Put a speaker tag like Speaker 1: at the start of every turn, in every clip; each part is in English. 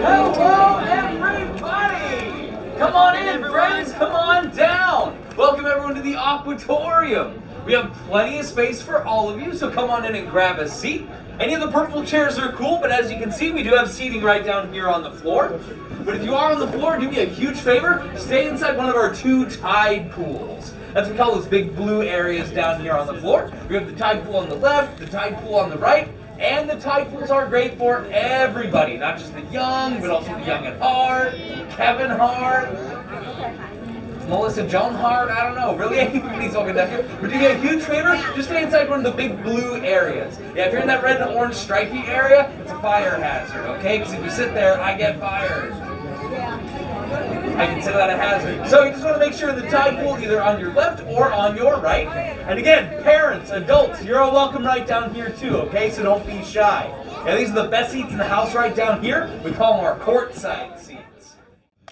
Speaker 1: Hello, everybody! Come on in, friends. Come on down. Welcome everyone to the Aquatorium. We have plenty of space for all of you, so come on in and grab a seat. Any of the purple chairs are cool, but as you can see, we do have seating right down here on the floor. But if you are on the floor, do me a huge favor, stay inside one of our two tide pools. That's what we call those big blue areas down here on the floor. We have the tide pool on the left, the tide pool on the right, and the tide pools are great for everybody, not just the young, but also the young at heart, Kevin Hart, Melissa Joan Hart, I don't know, really anybody's welcome down here. But do me a huge favor, just stay inside one of the big blue areas. Yeah, if you're in that red and orange stripy area, it's a fire hazard, okay? Because if you sit there, I get fired. I consider that a hazard. So you just want to make sure the tide pool either on your left or on your right. And again, parents, adults, you're all welcome right down here too, okay? So don't be shy. Yeah, these are the best seats in the house right down here. We call them our courtside seats.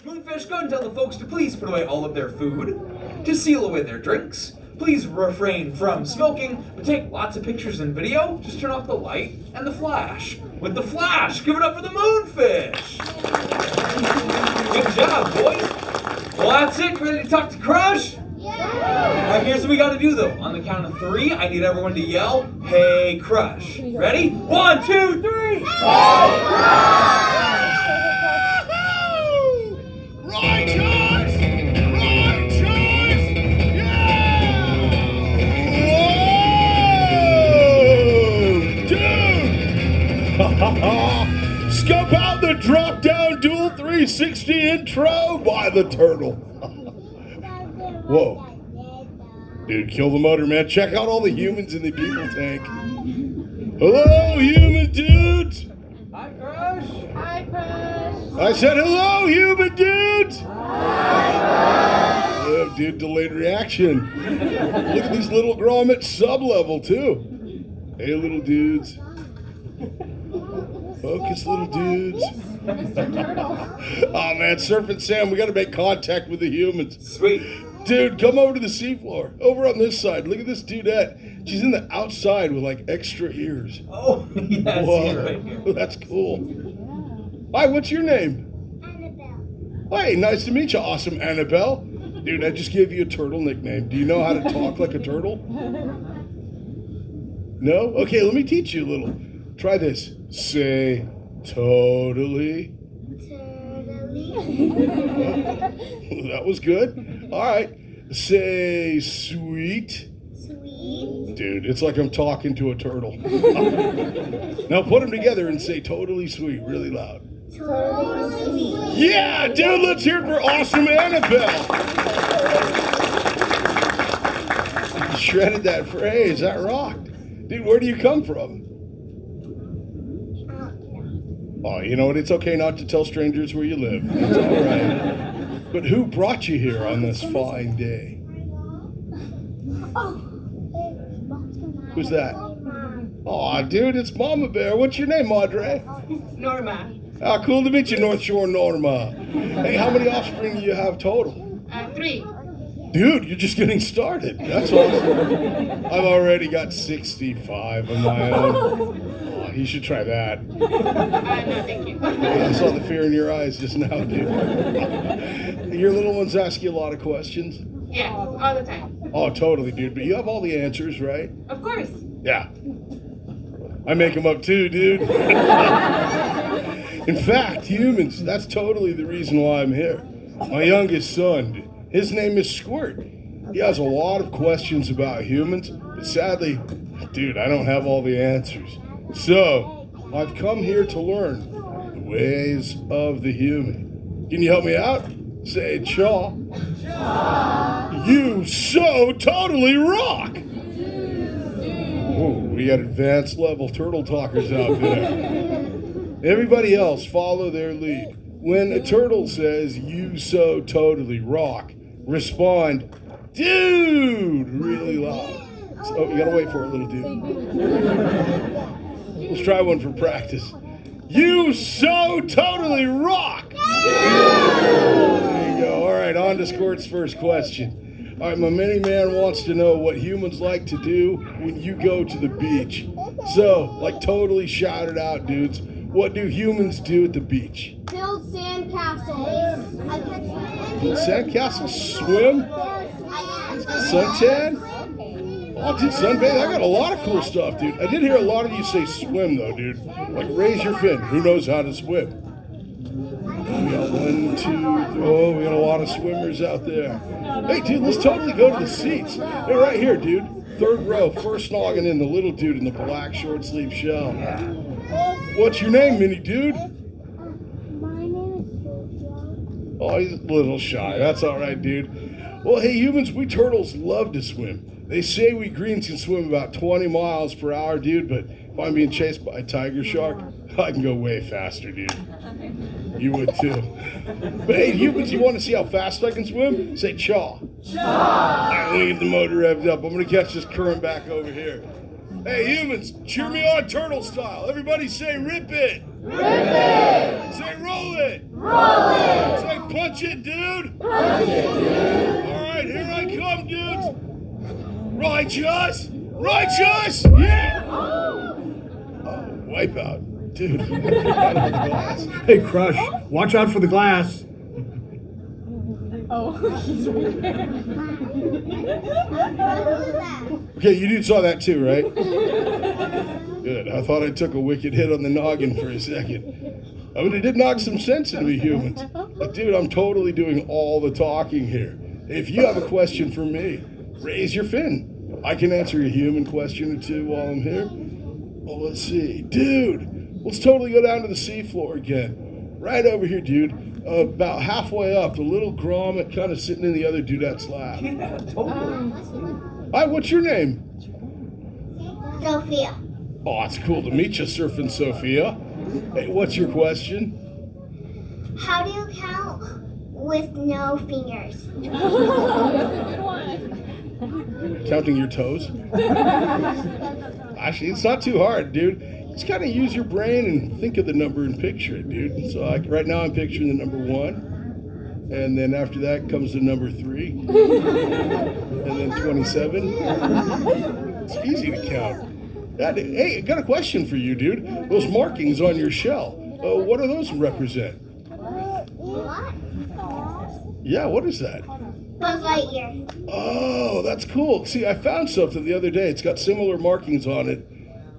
Speaker 1: Moonfish, go and tell the folks to please put away all of their food, to seal away their drinks. Please refrain from smoking, but take lots of pictures and video. Just turn off the light and the flash. With the flash, give it up for the moonfish. Good job, boys. Well, that's it. Ready to talk to Crush? Yeah. All right, here's what we got to do though. On the count of three, I need everyone to yell, "Hey, Crush!" Ready? One, two, three.
Speaker 2: Right 360 intro by the turtle. Whoa. Dude, kill the motor, man. Check out all the humans in the people tank. Hello, human dudes!
Speaker 1: Hi, Crush.
Speaker 2: I said hello, human dudes! Oh, dude, delayed reaction. Look at these little grommets sub level, too. Hey, little dudes. Focus, little dudes. Oh, man, Surfing Sam, we got to make contact with the humans.
Speaker 1: Sweet.
Speaker 2: Dude, come over to the seafloor. Over on this side. Look at this dudette. She's in the outside with like extra ears.
Speaker 1: Oh, yes,
Speaker 2: Whoa,
Speaker 1: right here.
Speaker 2: that's cool. Hi, what's your name? Annabelle. Hey, nice to meet you, awesome Annabelle. Dude, I just gave you a turtle nickname. Do you know how to talk like a turtle? No? Okay, let me teach you a little. Try this. Say totally. Totally. that was good. All right. Say sweet. Sweet. Dude, it's like I'm talking to a turtle. now put them together and say totally sweet, really loud. Totally sweet. Yeah, dude, let's hear it for awesome Annabelle. You shredded that phrase. That rocked. Dude, where do you come from? Oh, you know what? It's okay not to tell strangers where you live. It's all right. But who brought you here on this fine day? Who's that? Oh, dude, it's Mama Bear. What's your name, Madre?
Speaker 3: Norma.
Speaker 2: Ah, cool to meet you, North Shore Norma. Hey, how many offspring do you have total?
Speaker 3: Uh, three.
Speaker 2: Dude, you're just getting started. That's awesome. I've already got 65 of my own. You should try that.
Speaker 3: Uh, no, thank you.
Speaker 2: I saw the fear in your eyes just now, dude. Your little ones ask you a lot of questions.
Speaker 3: Yeah, all the time.
Speaker 2: Oh, totally, dude. But you have all the answers, right?
Speaker 3: Of course.
Speaker 2: Yeah. I make them up too, dude. In fact, humans, that's totally the reason why I'm here. My youngest son, his name is Squirt. He has a lot of questions about humans, but sadly, dude, I don't have all the answers. So, I've come here to learn the ways of the human. Can you help me out? Say chaw. You so totally rock! Whoa, we got advanced level turtle talkers out there. Everybody else follow their lead. When a turtle says, you so totally rock, respond, dude, really loud. So, you gotta wait for it, little dude. Let's try one for practice. You so totally rock! There you go. All right, on to Squirt's first question. All right, my mini man wants to know what humans like to do when you go to the beach. So, like, totally shout it out, dudes. What do humans do at the beach?
Speaker 4: Build sandcastles. I catch
Speaker 2: Build sandcastles, swim, suntan. Oh, dude, sunbathe. I got a lot of cool stuff, dude. I did hear a lot of you say swim, though, dude. Like, raise your fin. Who knows how to swim? We got one, two, oh, we got a lot of swimmers out there. Hey, dude, let's totally go to the seats. They're right here, dude. Third row, first noggin in, the little dude in the black short sleeve shell. What's your name, mini dude?
Speaker 4: My name is Sophia.
Speaker 2: Oh, he's a little shy. That's all right, dude. Well, hey, humans, we turtles love to swim. They say we greens can swim about 20 miles per hour, dude, but if I'm being chased by a tiger shark, I can go way faster, dude. You would too. But hey, humans, you want to see how fast I can swim? Say chaw. Chaw. All right, let me get the motor revved up. I'm going to catch this current back over here. Hey, humans, cheer me on turtle style. Everybody say rip it. Rip it. Say roll it. Roll it. Say punch it, dude. Punch it, dude. All right, here I come. Righteous. Righteous. Yeah. Oh, wipeout. Dude, I forgot about the glass.
Speaker 5: Hey, Crush, watch out for the glass.
Speaker 3: Oh, he's right there.
Speaker 2: Okay, you dude saw that too, right? Good. I thought I took a wicked hit on the noggin for a second. I mean, it did knock some sense into me, humans. But dude, I'm totally doing all the talking here. If you have a question for me, raise your fin. I can answer a human question or two while I'm here. Well, let's see. Dude, let's totally go down to the seafloor again. Right over here, dude. Uh, about halfway up, the little grommet kind of sitting in the other dude's lap.
Speaker 1: Yeah, totally.
Speaker 2: Hi, what's your name?
Speaker 4: Sophia.
Speaker 2: Oh, it's cool to meet you, Surfing Sophia. Hey, what's your question?
Speaker 4: How do you count with no fingers?
Speaker 2: Counting your toes? Actually, it's not too hard, dude. Just kind of use your brain and think of the number and picture it, dude. So, like, right now, I'm picturing the number one. And then after that comes the number three. and then 27. It's easy to count. That- hey, I got a question for you, dude. Those markings on your shell, uh, what do those represent?
Speaker 4: What?
Speaker 2: Yeah, what is that?
Speaker 4: Buzz Lightyear.
Speaker 2: Oh, that's cool. See, I found something the other day. It's got similar markings on it,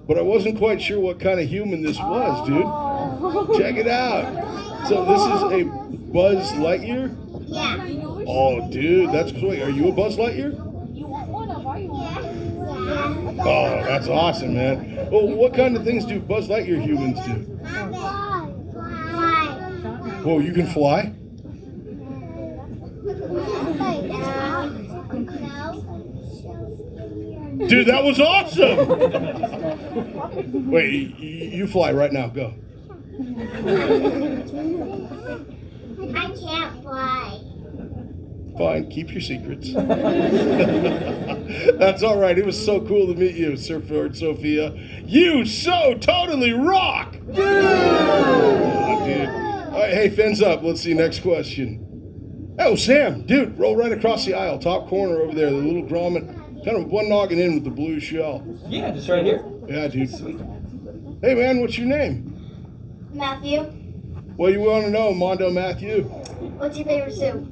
Speaker 2: but I wasn't quite sure what kind of human this was, dude. Check it out. So this is a Buzz Lightyear?
Speaker 4: Yeah.
Speaker 2: Oh, dude, that's cool. Are you a Buzz Lightyear?
Speaker 4: Yeah.
Speaker 2: Oh, that's awesome, man. Well, what kind of things do Buzz Lightyear humans do?
Speaker 4: Fly.
Speaker 2: Whoa, you can fly? Dude, that was awesome! Wait, you fly right now. Go.
Speaker 4: I can't fly.
Speaker 2: Fine, keep your secrets. That's all right. It was so cool to meet you, Sir Ford Sophia. You so totally rock! Oh, dude. All right, hey, fins up. Let's see, next question. Oh, Sam, dude, roll right across the aisle, top corner over there, the little grommet, kind of one noggin in with the blue shell.
Speaker 1: Yeah, just right here.
Speaker 2: Yeah, dude.
Speaker 1: Sweet.
Speaker 2: Hey, man, what's your name?
Speaker 4: Matthew,
Speaker 2: What do you want to know, Mondo Matthew?
Speaker 4: what's your favorite soup?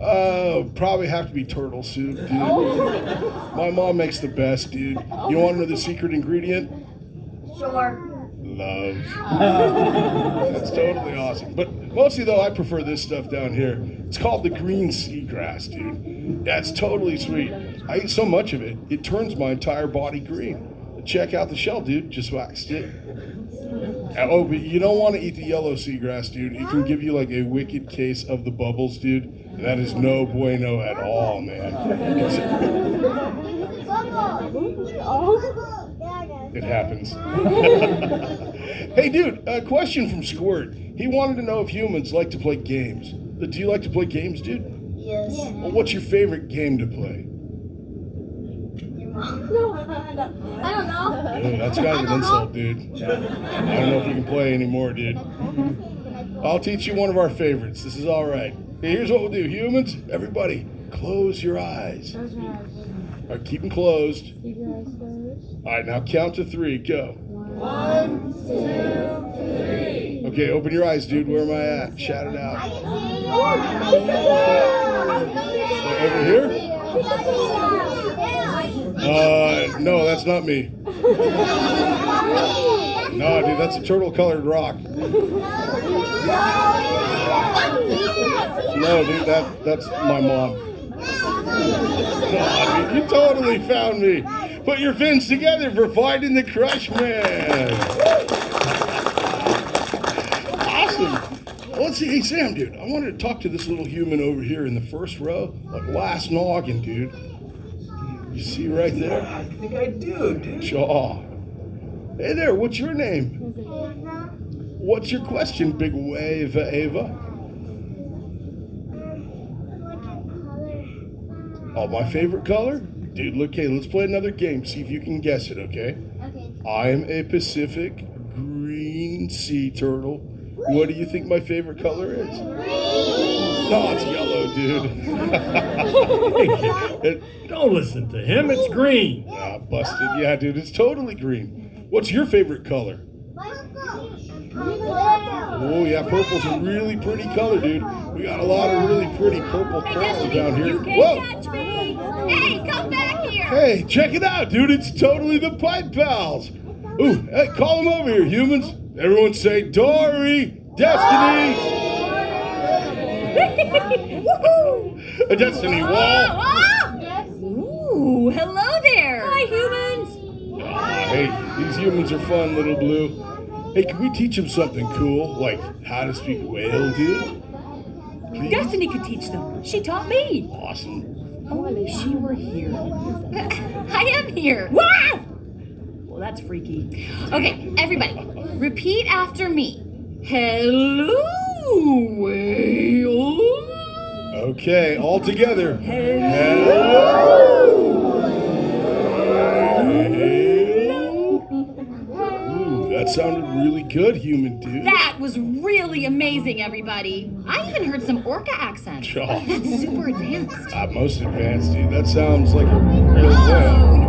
Speaker 2: Uh, probably have to be turtle soup, dude. My mom makes the best, dude. You want to know the secret ingredient?
Speaker 4: Sure.
Speaker 2: Love. That's totally awesome. But mostly, though, I prefer this stuff down here. It's called the green seagrass, dude. That's totally sweet. I eat so much of it, it turns my entire body green. Check out the shell, dude. Just waxed it. Oh, but you don't want to eat the yellow seagrass, dude. It can give you like a wicked case of the bubbles, dude. That is no bueno at all, man. It happens. hey, dude, a question from Squirt. He wanted to know if humans like to play games. Uh, Do you like to play games, dude?
Speaker 4: Yes.
Speaker 2: Well, what's your favorite game to play?
Speaker 4: No, I don't know.
Speaker 2: Dude, oh, that's kind of an insult, dude. I don't know if we can play anymore, dude. I'll teach you one of our favorites. This is all right. Okay, here's what we'll do. Humans, everybody, close your eyes.
Speaker 6: Close your eyes.
Speaker 2: All right, keep them closed.
Speaker 6: Keep your eyes closed.
Speaker 2: All right, now count to three. Go.
Speaker 6: One, two, three.
Speaker 2: Okay, open your eyes, dude. Where am I at? Shout it out. Over here? Uh, no, that's not me. No, dude, that's a turtle colored rock. No, dude, that that's my mom. Dude, you totally found me. Put your fins together for finding the Crush Man. Well, see. Hey, Sam, dude, I wanted to talk to this little human over here in the first row, like last noggin, dude. You see right there?
Speaker 1: I think I do, dude.
Speaker 2: Shaw. Hey there, what's your name? Ava. What's your question, big wave, uh, Ava? Oh, my favorite color? Dude, look, okay, let's play another game. See if you can guess it, okay?
Speaker 4: Okay.
Speaker 2: I am a Pacific green sea turtle. What do you think my favorite color is? Green. No, it's yellow, dude.
Speaker 5: Don't listen to him. It's green.
Speaker 2: ah, busted. Yeah, dude, it's totally green. What's your favorite color? Purple! Oh, yeah, purple's a really pretty color, dude. We got a lot of really pretty purple turtles down here.
Speaker 7: You
Speaker 2: Whoa!
Speaker 7: catch me! Hey, come back here!
Speaker 2: Hey, check it out, dude. It's totally the Pipe Pals. Ooh, hey, call them over here, humans. Everyone say Dory, Destiny,
Speaker 7: Woohoo!
Speaker 2: a Destiny Wall.
Speaker 7: Ooh, hello there! Hi, humans!
Speaker 2: Ah, hey, these humans are fun, little blue. Hey, can we teach them something cool, like how to speak whale, dude? Please?
Speaker 7: Destiny could teach them. She taught me.
Speaker 2: Awesome.
Speaker 7: Only she were here. I am here. Wow! Well, that's freaky. Okay, everybody, repeat after me. Hello, whale.
Speaker 2: Okay, all together. Ooh, that sounded really good, human dude.
Speaker 7: That was really amazing, everybody. I even heard some orca accents.
Speaker 2: Sure.
Speaker 7: That's super advanced.
Speaker 2: Ah, most advanced, dude. That sounds like a real
Speaker 7: Oh,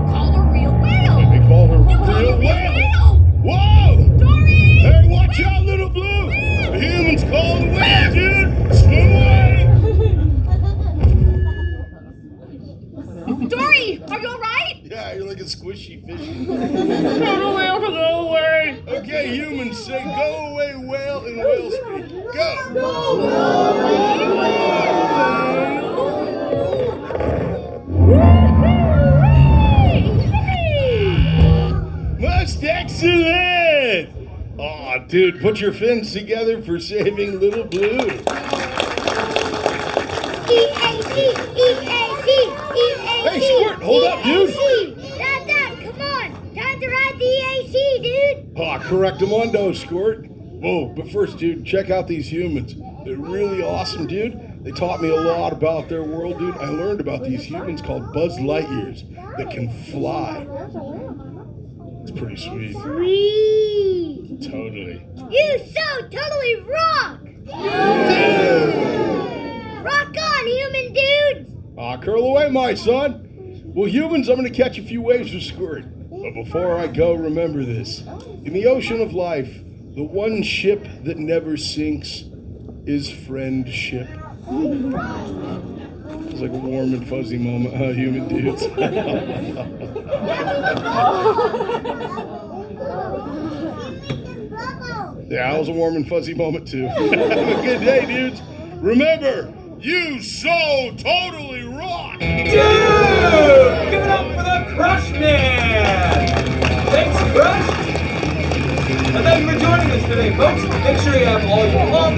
Speaker 2: Most excellent! Aw, dude, put your fins together for saving little blue. Hey, Squirt, hold up, dude.
Speaker 4: Dad, Dad, come on. Time to ride the EAC, dude.
Speaker 2: Ah, correctamundo, Squirt. Whoa, but first, dude, check out these humans. They're really awesome, dude. They taught me a lot about their world, dude. I learned about these humans called Buzz Lightyears that can fly. It's pretty sweet.
Speaker 4: Sweet.
Speaker 2: Totally.
Speaker 4: You so totally rock. Rock on, human dudes.
Speaker 2: Ah, curl away, my son. Well, humans, I'm going to catch a few waves of Squirt. But before I go, remember this. In the ocean of life, the one ship that never sinks is friendship was like a warm and fuzzy moment, huh, human dudes? yeah, that was a warm and fuzzy moment, too. Have a good day, dudes. Remember, you so totally rock!
Speaker 1: Dude! Give it up for the Crush Man! Thanks, Crush! And thank you for joining us today, folks. Make sure you have all your belongings.